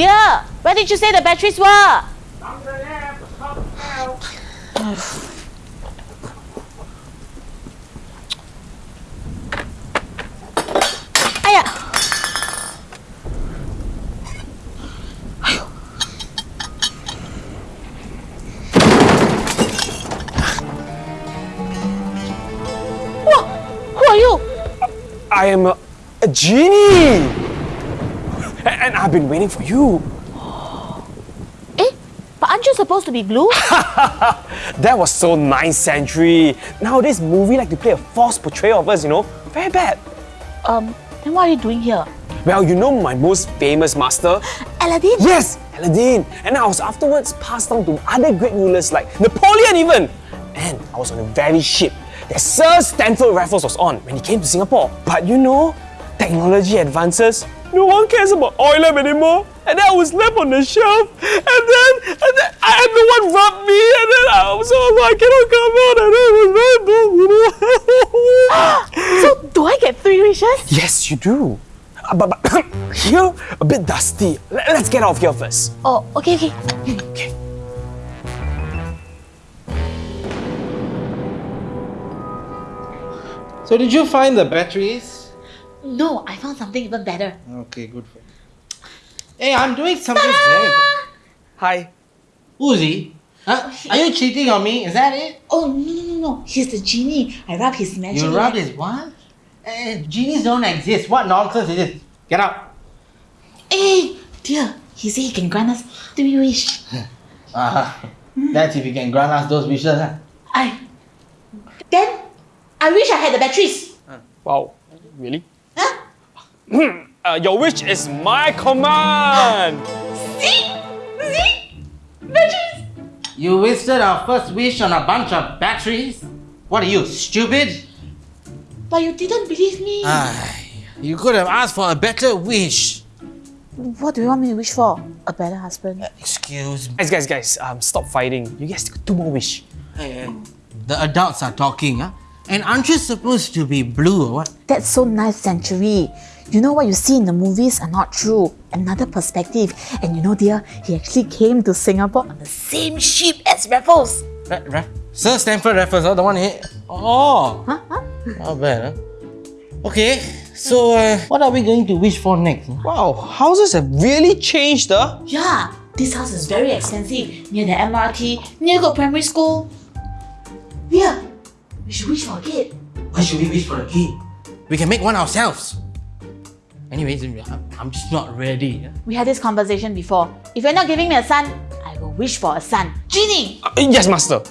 Dear, where did you say the batteries were? Who are you? I am a, a genie! And I've been waiting for you. Eh? But aren't you supposed to be blue? That was so 9th century. Nowadays, movie like to play a false portrayal of us, you know? Very bad. um, then what are you doing here? Well, you know my most famous master? Aladdin? Yes, Aladdin. And I was afterwards passed on to other great rulers like Napoleon even. And I was on a very ship that Sir Stamford Raffles was on when he came to Singapore. But you know, technology advances. No one cares about oil anymore. And then I was left on the shelf. And then, and then I had no one rub me. And then I was all like, I cannot come out. And then it was very bad, you know. So, do I get three wishes? yes, you do. Uh, But, but here, a bit dusty. Let- Let's get out of here first. Oh, okay, okay. Okay. So did you find the batteries? No, I found something even better. Okay, good for you. Hey, I'm doing something very important. Hi. Who's he? Huh? Are you cheating on me? Is that it? Oh, no, no, no, no. He's the genie. I rub his magic. You rub his what? Eh, genies don't exist. What nonsense is this? Get out. Hey, dear. He said he can grant us three wish. Uh, that's if you can grant us those wishes. Huh? I. Then, I wish I had the batteries. Wow. Really? Huh? Uh, your wish is my command. See? See? Batteries. You wasted our first wish on a bunch of batteries? What are you, stupid? But you didn't believe me. Ay, you could have asked for a better wish. what do you want me to wish for? A better husband. Excuse me. Guys, guys, guys, um, stop fighting. You guys got two more wish. Hey, hey, The adults are talking, huh? And aren't you supposed to be blue or what? That's so 9th century. You know what you see in the movies are not true. Another perspective. And you know, dear, he actually came to Singapore on the same ship as Raffles. Ra- Ra- Sir Stamford Raffles, huh? the one here. Oh, Huh? Huh? not bad, huh? Okay, so uh, what are we going to wish for next? Wow, houses have really changed, huh? Yeah, this house is very expensive. Near the MRT, near the primary school. Yeah, we should wish for a kid. Why should we wish for a kid? We can make one ourselves. Anyways, I'm- I'm just not ready. huh? We had this conversation before. If you're not giving me a son, I will wish for a son. Genie! Uh, yes, master.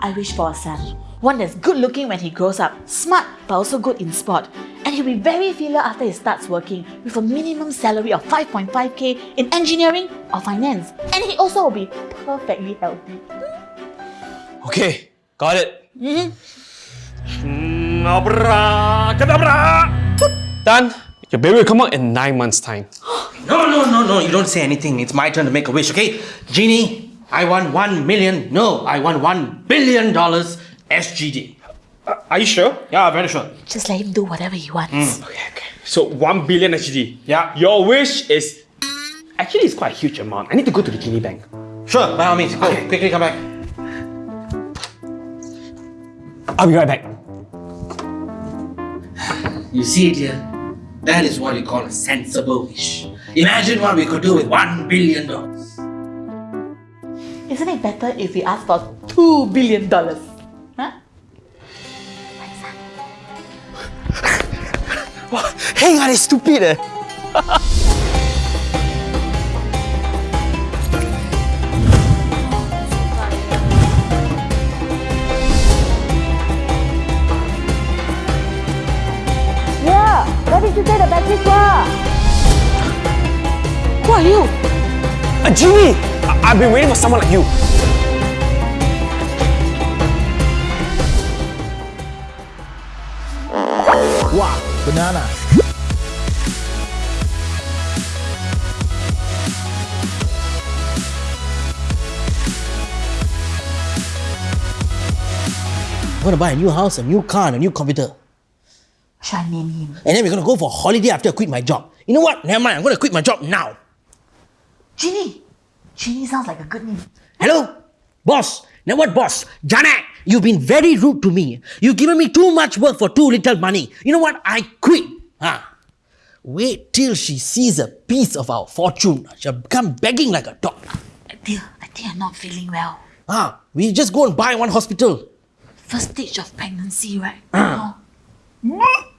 I wish for a son. One that's good looking when he grows up, smart but also good in sport. And he'll be very filial after he starts working with a minimum salary of 5.5k in engineering or finance. And he also will be perfectly healthy. Okay, got it. Abracadabra! Done. Your baby will come out in nine months' time. No, no, no, no, you don't say anything. It's my turn to make a wish, okay? Genie, I want one million. No, I want one billion dollars SGD. Uh, are you sure? Yeah, very sure. Just let him do whatever he wants. Mm. Okay, okay. So one billion SGD. Yeah. Your wish is actually it's quite a huge amount. I need to go to the genie bank. Sure, by all means. Go, quickly come back. I'll be right back. You see, it, dear, that is what we call a sensible wish. Imagine what we could do with one billion dollars. Isn't it better if we ask for two billion dollars? Huh? Hang on, it's stupid eh. Yeah, you say the batteries were? Who are you? A genie! I- I've been waiting for someone like you. Wow, banana. I'm gonna buy a new house, a new car, and a new computer. I name him? And then we're gonna go for a holiday after I quit my job. You know what? Never mind, I'm gonna quit my job now. Ginny! Ginny sounds like a good name. Hello? Boss. Now what, boss? Janet, you've been very rude to me. You've given me too much work for too little money. You know what? I quit. Huh? Wait till she sees a piece of our fortune. She'll come begging like a dog. Dear, I think I'm not feeling well. Ah, we just go and buy one hospital. First stage of pregnancy, right? Oh.